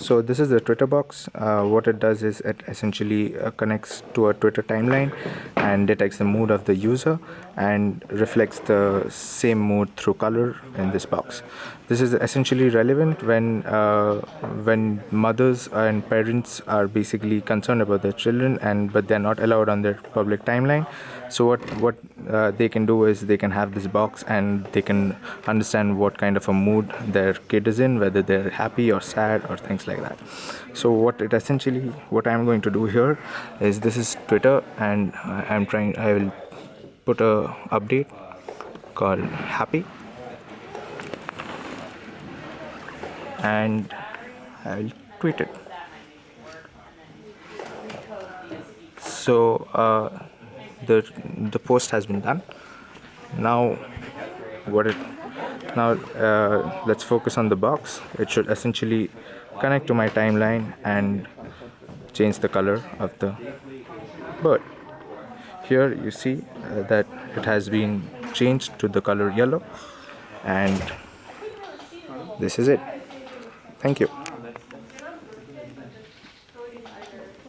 so this is the Twitter box. Uh, what it does is it essentially uh, connects to a Twitter timeline and detects the mood of the user and reflects the same mood through color in this box. This is essentially relevant when uh, when mothers and parents are basically concerned about their children and but they're not allowed on their public timeline. So what what uh, they can do is they can have this box and they can understand what kind of a mood their kid is in, whether they're happy or sad or things like that. So what it essentially what I'm going to do here is this is Twitter and I'm trying I will put a update called happy and I'll tweet it so uh, the the post has been done. Now what it now uh, let's focus on the box. It should essentially connect to my timeline and change the color of the bird. Here you see uh, that it has been changed to the color yellow and this is it. Thank you